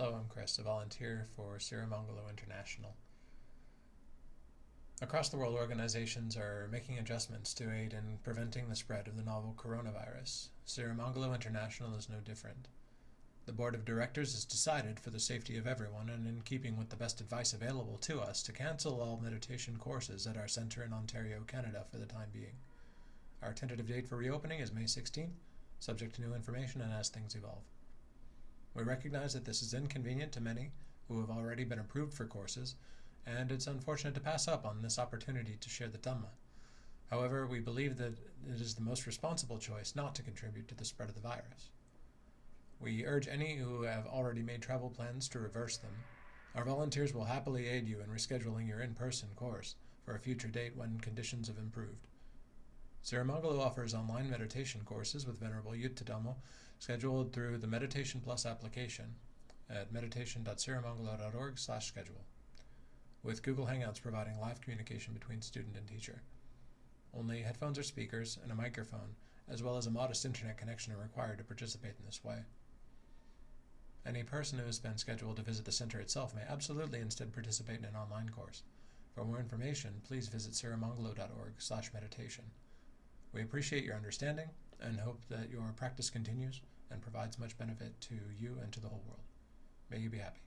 Hello, I'm Chris, a volunteer for Sirimangalo International. Across the world, organizations are making adjustments to aid in preventing the spread of the novel coronavirus. Sirimangalo International is no different. The board of directors has decided, for the safety of everyone and in keeping with the best advice available to us, to cancel all meditation courses at our center in Ontario, Canada for the time being. Our tentative date for reopening is May 16th, subject to new information and as things evolve. We recognize that this is inconvenient to many who have already been approved for courses, and it's unfortunate to pass up on this opportunity to share the Dhamma. However, we believe that it is the most responsible choice not to contribute to the spread of the virus. We urge any who have already made travel plans to reverse them. Our volunteers will happily aid you in rescheduling your in person course for a future date when conditions have improved. Sirimangalo offers online meditation courses with Venerable Yuttadhammo scheduled through the Meditation Plus application at meditation.sirimangalo.org slash schedule, with Google Hangouts providing live communication between student and teacher. Only headphones or speakers and a microphone, as well as a modest internet connection are required to participate in this way. Any person who has been scheduled to visit the center itself may absolutely instead participate in an online course. For more information, please visit sirimangalo.org slash meditation. We appreciate your understanding and hope that your practice continues and provides much benefit to you and to the whole world. May you be happy.